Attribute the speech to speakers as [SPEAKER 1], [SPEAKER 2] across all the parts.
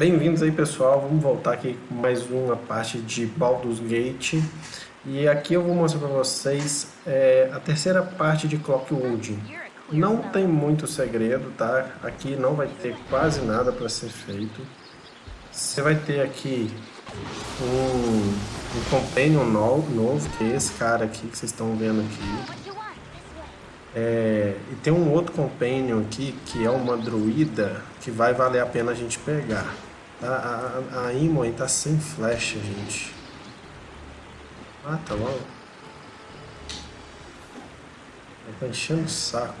[SPEAKER 1] Bem-vindos aí pessoal, vamos voltar aqui com mais uma parte de Baldur's Gate e aqui eu vou mostrar para vocês é, a terceira parte de Clockwood. Não tem muito segredo, tá? Aqui não vai ter quase nada para ser feito. Você vai ter aqui um, um companion novo, novo, que é esse cara aqui que vocês estão vendo aqui. É, e tem um outro companion aqui, que é uma druida, que vai valer a pena a gente pegar. A, a, a tá sem flecha, gente. Mata logo. Tá enchendo o saco.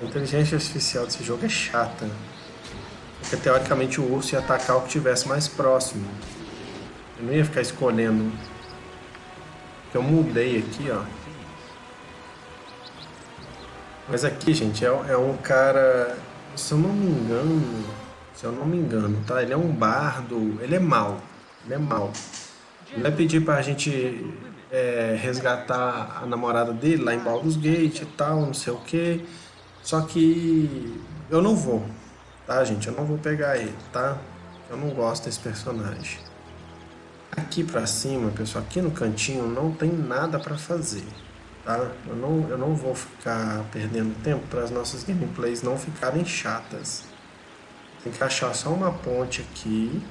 [SPEAKER 1] A inteligência artificial desse jogo é chata. Porque teoricamente o urso ia atacar o que tivesse mais próximo. Eu não ia ficar escolhendo. Porque eu mudei aqui, ó. Mas aqui, gente, é, é um cara... Se eu não me engano se eu não me engano, tá? Ele é um bardo, ele é mau, ele é mau. Ele vai pedir pra gente é, resgatar a namorada dele lá em Baldur's Gate e tal, não sei o que. Só que eu não vou, tá, gente? Eu não vou pegar ele, tá? Eu não gosto desse personagem. Aqui pra cima, pessoal, aqui no cantinho não tem nada pra fazer, tá? Eu não, eu não vou ficar perdendo tempo para as nossas gameplays não ficarem chatas. Tem que achar só uma ponte aqui.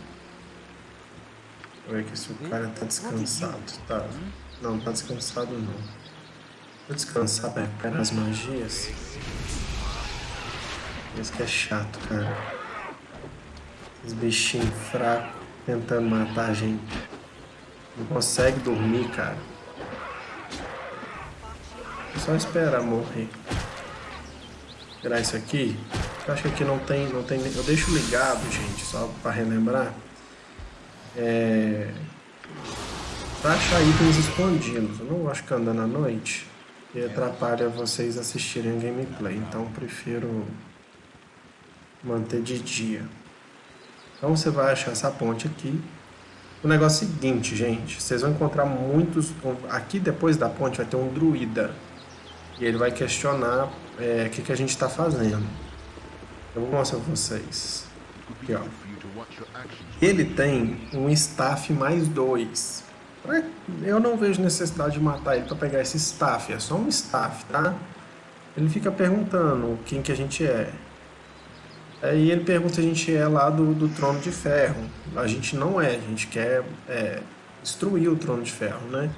[SPEAKER 1] Ver aqui se o cara tá descansado. Tá. Não, tá descansado não. Vou descansar pra recuperar as magias. Isso que é chato, cara. Esses bichinhos fracos tentando matar a gente. Não consegue dormir, cara. Só esperar morrer. Tirar isso aqui. Eu acho que aqui não tem, não tem. Eu deixo ligado, gente, só para relembrar. É, para achar itens escondidos. Eu não gosto de ficar andando à noite e atrapalha vocês assistirem a gameplay. Então prefiro manter de dia. Então você vai achar essa ponte aqui. O negócio é o seguinte, gente. Vocês vão encontrar muitos... Aqui depois da ponte vai ter um druida. E ele vai questionar é, o que, que a gente está fazendo. Eu vou mostrar pra vocês. Aqui, ó. Ele tem um staff mais dois. Eu não vejo necessidade de matar ele para pegar esse staff. É só um staff, tá? Ele fica perguntando quem que a gente é. Aí ele pergunta se a gente é lá do, do Trono de Ferro. A gente não é. A gente quer é, destruir o Trono de Ferro, né?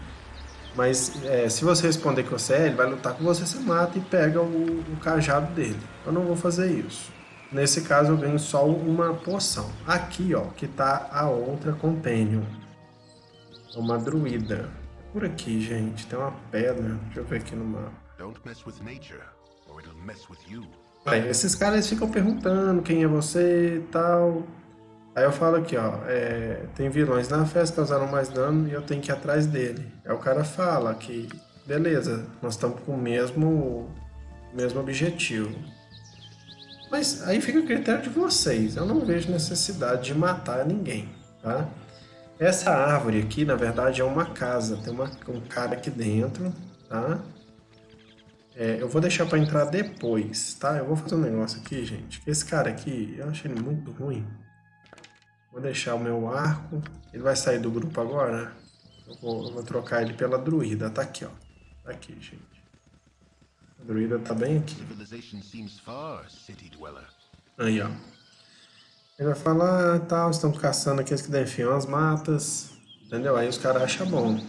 [SPEAKER 1] Mas é, se você responder que você é, ele vai lutar com você, você mata e pega o, o cajado dele. Eu não vou fazer isso. Nesse caso eu ganho só uma poção. Aqui, ó, que tá a outra Companion. Uma druida. Por aqui, gente, tem uma pedra. Deixa eu ver aqui no mapa. Esses caras ficam perguntando quem é você e tal. Aí eu falo aqui, ó, é, tem vilões na festa, causaram mais dano e eu tenho que ir atrás dele. Aí o cara fala que, beleza, nós estamos com o mesmo, mesmo objetivo. Mas aí fica o critério de vocês. Eu não vejo necessidade de matar ninguém, tá? Essa árvore aqui, na verdade, é uma casa. Tem uma, um cara aqui dentro, tá? É, eu vou deixar para entrar depois, tá? Eu vou fazer um negócio aqui, gente. Esse cara aqui, eu achei ele muito ruim. Vou deixar o meu arco. Ele vai sair do grupo agora. Eu vou, eu vou trocar ele pela druida. Tá aqui, ó. Tá aqui, gente. O druida tá bem aqui. Aí, ó. Ele vai falar, ah, tal, estão caçando aqueles que defiam as matas. Entendeu? Aí os caras acham bom.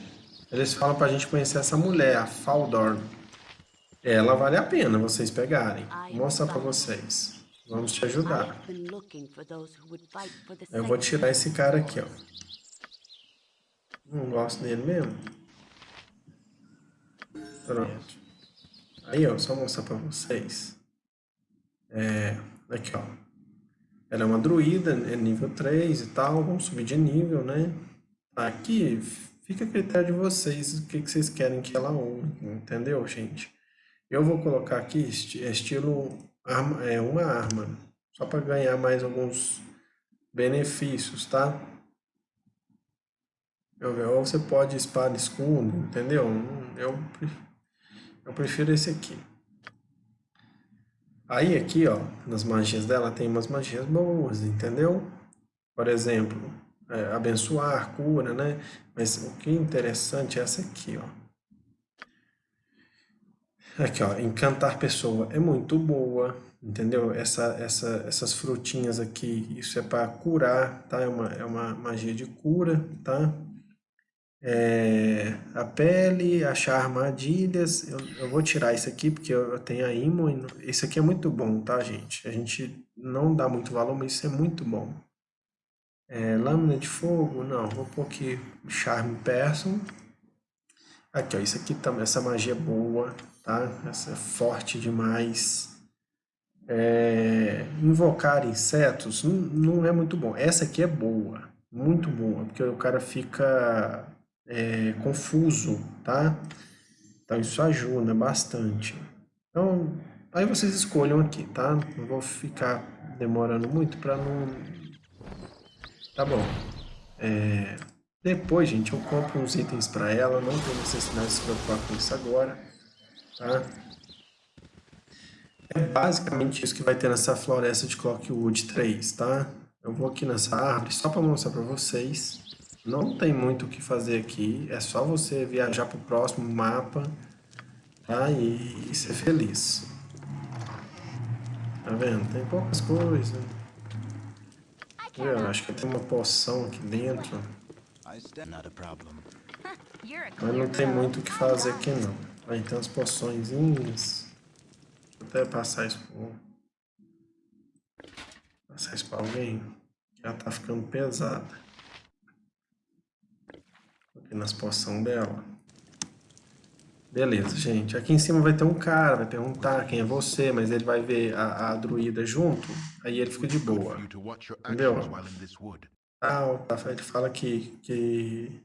[SPEAKER 1] Eles falam pra gente conhecer essa mulher, a Faldorn. Ela vale a pena vocês pegarem. Vou mostrar pra vocês. Vamos te ajudar. Eu vou tirar esse cara aqui, ó. Não gosto dele mesmo. Pronto. Aí, ó, só mostrar pra vocês. É, aqui, ó. Ela é uma druida, é nível 3 e tal. Vamos subir de nível, né? Aqui fica a critério de vocês o que, que vocês querem que ela use, entendeu, gente? Eu vou colocar aqui estilo arma, é, uma arma, só para ganhar mais alguns benefícios, tá? Ou você pode espada escudo, entendeu? Eu eu prefiro esse aqui. Aí aqui, ó, nas magias dela tem umas magias boas, entendeu? Por exemplo, é, abençoar, cura, né? Mas o que é interessante é essa aqui, ó. Aqui, ó, encantar pessoa é muito boa, entendeu? Essa, essa, essas frutinhas aqui, isso é para curar, tá? É uma, é uma magia de cura, tá? É, a pele, achar armadilhas, eu, eu, vou tirar isso aqui porque eu, eu tenho a imo, isso aqui é muito bom, tá gente? A gente não dá muito valor, mas isso é muito bom. É, lâmina de fogo, não, vou pôr aqui charme person. Aqui ó, isso aqui também, essa magia é boa, tá? Essa é forte demais. É, invocar insetos não, não é muito bom, essa aqui é boa, muito boa, porque o cara fica é, confuso, tá? Então isso ajuda bastante. Então, aí vocês escolham aqui, tá? Não vou ficar demorando muito para não... Tá bom. É... Depois, gente, eu compro uns itens para ela, não tem necessidade de se preocupar com isso agora, tá? É basicamente isso que vai ter nessa floresta de Clockwood 3, tá? Eu vou aqui nessa árvore só para mostrar para vocês. Não tem muito o que fazer aqui, é só você viajar para o próximo mapa tá? e, e ser feliz. Tá vendo? Tem poucas coisas. Eu acho que tem uma poção aqui dentro. Mas não tem muito o que fazer aqui não. Aí tem umas poçõezinhas. Vou até passar isso por... Passar isso pra alguém. Já tá ficando pesada nas poções dela. Beleza, gente. Aqui em cima vai ter um cara, vai perguntar quem é você, mas ele vai ver a, a druida junto, aí ele fica de boa. Entendeu? Ah, ele fala que, que,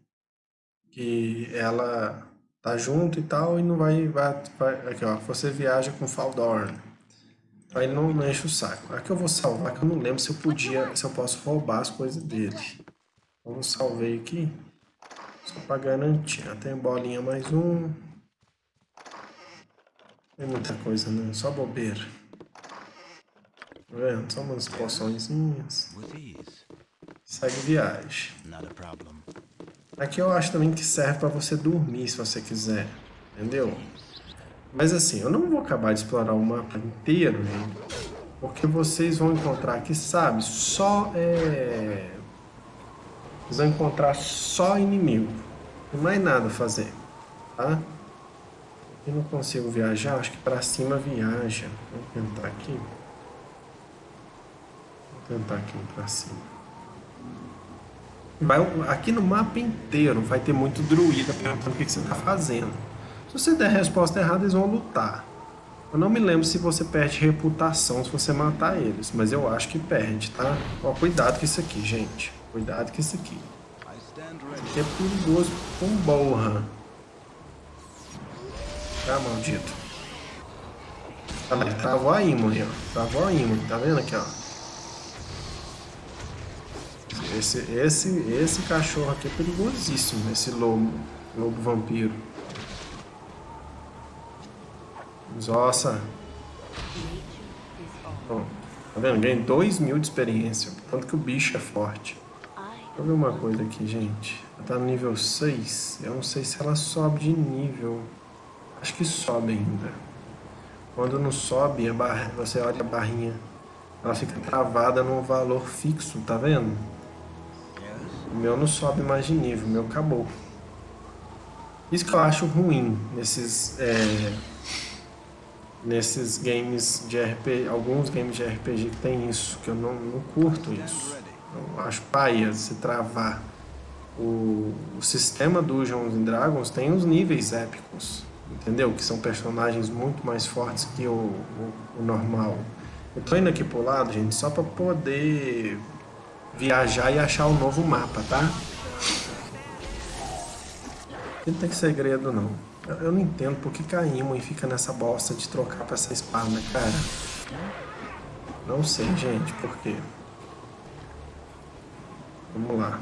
[SPEAKER 1] que ela tá junto e tal, e não vai, vai, vai aqui ó, você viaja com Faldorn. Aí não, não enche o saco. Aqui eu vou salvar, que eu não lembro se eu podia, se eu posso roubar as coisas dele. Então eu salvei aqui. Só pra garantir. Tem bolinha mais um. Tem muita coisa não, só bobeira. Tá vendo? Só umas poçõezinhas. Segue viagem. Aqui eu acho também que serve para você dormir se você quiser. Entendeu? Mas assim, eu não vou acabar de explorar o mapa inteiro, gente. Porque vocês vão encontrar aqui, sabe? Só é vocês vão encontrar só inimigo. Não mais nada a fazer, tá? Eu não consigo viajar, acho que para cima viaja. Vou tentar aqui. Vou tentar aqui para cima. Vai, aqui no mapa inteiro vai ter muito druida perguntando o que, que você está fazendo. Se você der a resposta errada, eles vão lutar. Eu não me lembro se você perde reputação se você matar eles, mas eu acho que perde, tá? Ó, cuidado com isso aqui, gente. Cuidado com isso aqui. Isso aqui é perigoso com borra. Tá, maldito. Tá, ele travou a imune, ó. Travou a imune, tá vendo aqui, ó. Esse, esse, esse cachorro aqui é perigosíssimo, esse lobo. Lobo vampiro. Nossa. Ó, tá vendo? Ganhei 2 mil de experiência. Tanto que o bicho é forte. Deixa eu ver uma coisa aqui, gente. Ela tá no nível 6. Eu não sei se ela sobe de nível. Acho que sobe ainda. Quando não sobe, a barra, você olha a barrinha. Ela fica travada num valor fixo, tá vendo? O meu não sobe mais de nível, o meu acabou. Isso que eu acho ruim nesses... É, nesses games de RPG, alguns games de RPG que tem isso, que eu não, não curto isso. Eu acho paia se travar. O, o sistema Dungeons and Dragons tem os níveis épicos, entendeu? Que são personagens muito mais fortes que o, o, o normal. Eu tô indo aqui pro lado, gente, só para poder viajar e achar o um novo mapa, tá? Não tem segredo, não. Eu, eu não entendo por que caímos e fica nessa bosta de trocar pra essa espada, cara. Não sei, gente, por quê. Vamos lá.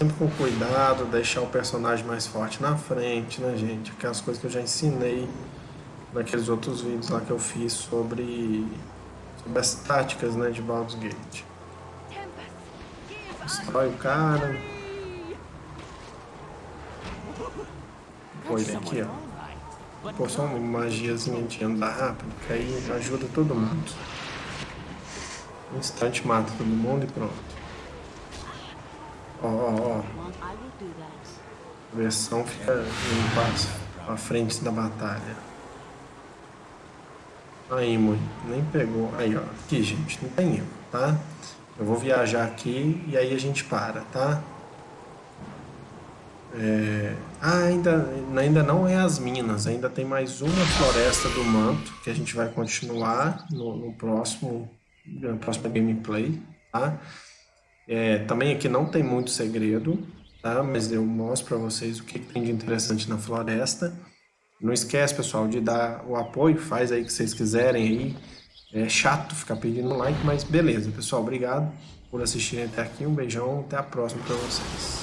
[SPEAKER 1] sempre com cuidado, deixar o personagem mais forte na frente, né, gente? Aquelas coisas que eu já ensinei naqueles outros vídeos lá que eu fiz sobre, sobre as táticas, né, de Baldur's Gate. Destrói o cara. Pô, ele aqui, ó. Pô, só uma magiazinha de andar rápido, que aí ajuda todo mundo. Um instante mata todo mundo e pronto. Ó, ó, ó. A versão fica em passo à frente da batalha. Aí, mãe, nem pegou. Aí, ó. Aqui, gente, não tem erro, tá? Eu vou viajar aqui e aí a gente para, tá? É... Ah, ainda, ainda não é as minas, ainda tem mais uma floresta do manto que a gente vai continuar no, no próximo na próxima gameplay, tá? É, também aqui não tem muito segredo, tá? Mas eu mostro para vocês o que tem de interessante na floresta. Não esquece, pessoal, de dar o apoio, faz aí o que vocês quiserem aí. É chato ficar pedindo like, mas beleza, pessoal. Obrigado por assistirem até aqui. Um beijão, até a próxima para vocês.